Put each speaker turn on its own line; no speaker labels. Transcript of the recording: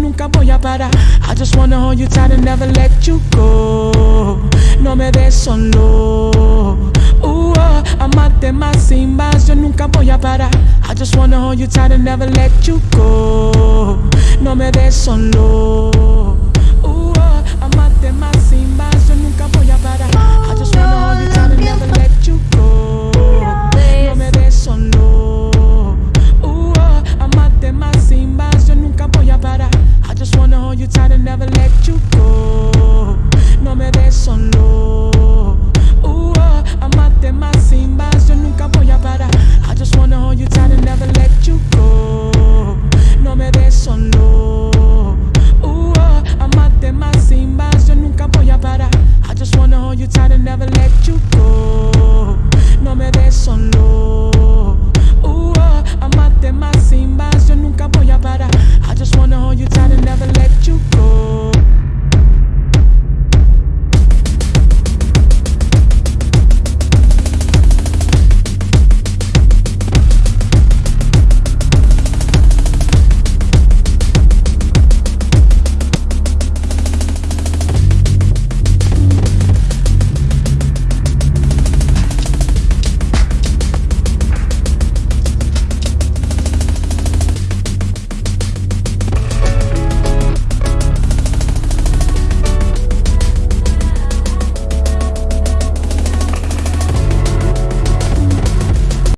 nunca voy a parar. I just wanna hold you tight and never let you go. No me des solo. Uh, oh, amarte más y más, yo nunca voy a parar. I just wanna hold you tight and never let you go. No me des solo. para. I just wanna hold you tight and never let you go. No me des solo. Uh, -oh. Amarte más sin más, yo nunca voy a parar. I just wanna hold you tight and never let you go. No me des solo. Uh, -oh. Amarte más sin más, yo nunca voy a parar. I just wanna hold you tight and never let you go. No me des solo.